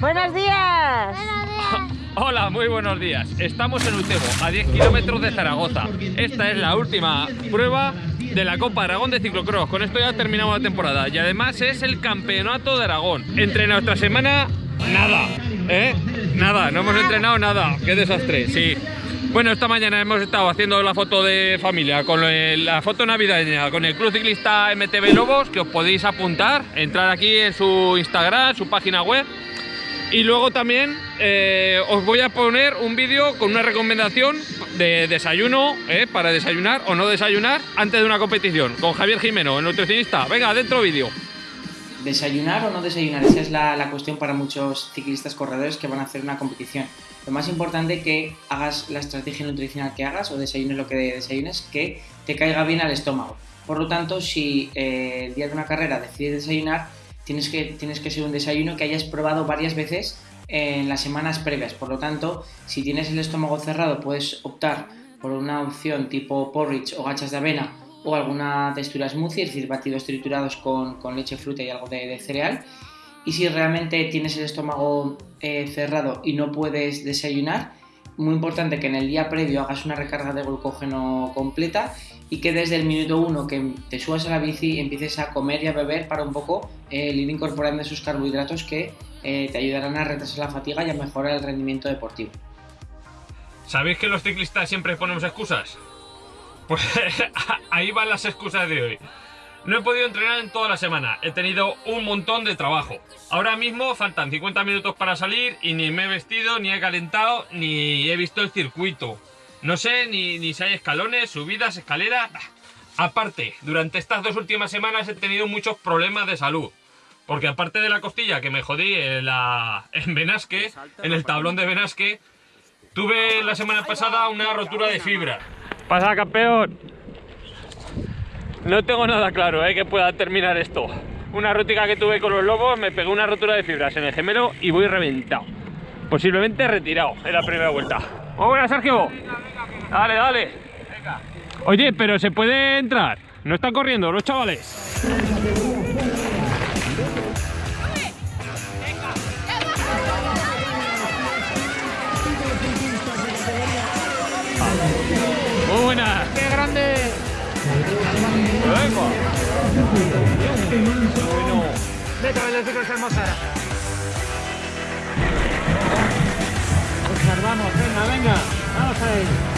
Buenos días. Hola, muy buenos días. Estamos en Utebo, a 10 kilómetros de Zaragoza. Esta es la última prueba de la Copa Aragón de Ciclocross. Con esto ya terminamos la temporada. Y además es el campeonato de Aragón. Entre nuestra semana, nada. ¿Eh? Nada, no hemos entrenado nada. Qué desastre, sí. Bueno, esta mañana hemos estado haciendo la foto de familia con la foto navideña con el Club Ciclista MTB Lobos, que os podéis apuntar, entrar aquí en su Instagram, su página web y luego también eh, os voy a poner un vídeo con una recomendación de desayuno, eh, para desayunar o no desayunar antes de una competición, con Javier Jimeno, el nutricionista. Venga, dentro vídeo. ¿Desayunar o no desayunar? Esa es la, cuestión para muchos ciclistas corredores que van a hacer una competición. Lo más importante que hagas la estrategia nutricional que hagas o desayunes lo que desayunes, que te caiga bien al estómago. Por lo tanto, si eh, el día de una carrera decides desayunar, tienes que, tienes que ser un desayuno que hayas probado varias veces en las semanas previas. Por lo tanto, si tienes el estómago cerrado, puedes optar por una opción tipo porridge o gachas de avena o alguna textura smoothie, es decir, batidos triturados con, leche, fruta y algo de, cereal. Y si realmente tienes el estómago eh, cerrado y no puedes desayunar, muy importante que en el día previo hagas una recarga de glucógeno completa y que desde el minuto uno que te subas a la bici empieces a comer y a beber para un poco eh, ir incorporando esos carbohidratos que eh, te ayudarán a retrasar la fatiga y a mejorar el rendimiento deportivo. ¿Sabéis que los ciclistas siempre ponemos excusas? Pues ahí van las excusas de hoy. No he podido entrenar en toda la semana, he tenido un montón de trabajo. Ahora mismo faltan 50 minutos para salir y ni me he vestido, ni he calentado, ni he visto el circuito. No sé ni, si hay escalones, subidas, escaleras. Aparte, durante estas dos últimas semanas he tenido muchos problemas de salud. Porque aparte de la costilla que me jodí en, la, en Benasque, en el tablón de Benasque, tuve la semana pasada una rotura de fibra. Pasa, campeón. No tengo nada claro ¿eh? que pueda terminar esto. Una rútica que tuve con los lobos, me pegó una rotura de fibras en el gemelo y voy reventado. Posiblemente retirado en la primera vuelta. Buena, Sergio. Dale, dale. Oye, pero se puede entrar. No están corriendo los chavales. Muy buena. ¡Qué grande! Venga. Bueno. Vete a ver los hermosa. Observamos, venga, venga. Vamos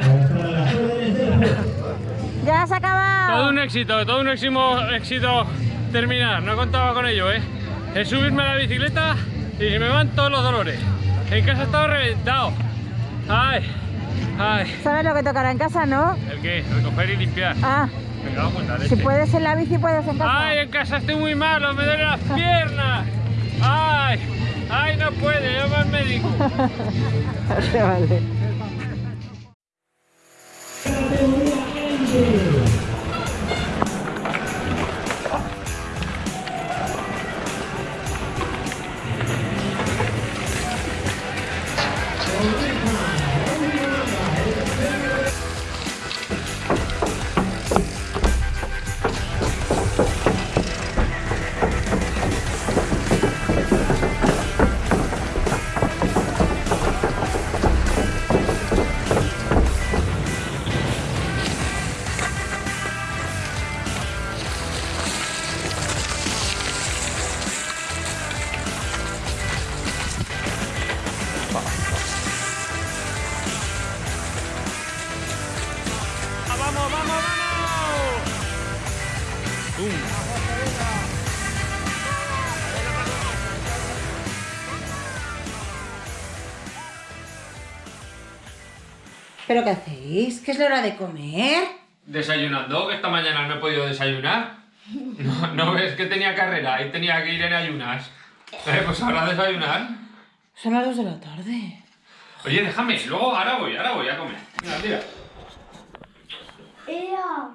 Ahí. éxito, todo un éxito, éxito terminar, no contaba con ello, ¿eh? Es subirme a la bicicleta y se me van todos los dolores. En casa estaba reventado. Ay, ay. ¿Sabes lo que tocará en casa, no? ¿El qué? Recoger y limpiar. Ah, Me si puedes en la bici, puedes en casa. Ay, en casa estoy muy malo, me duelen las piernas. Ay, ay, no puede, llama al médico. Vale, vale. ¿Pero qué hacéis? ¿Que es la hora de comer? Desayunando, que esta mañana no he podido desayunar. ¿No, no ves que tenía carrera y tenía que ir en ayunas? Eh, pues ahora desayunar. Son las dos de la tarde. Oye, déjame, luego ahora voy, ahora voy a comer. Mira, tira. Ea,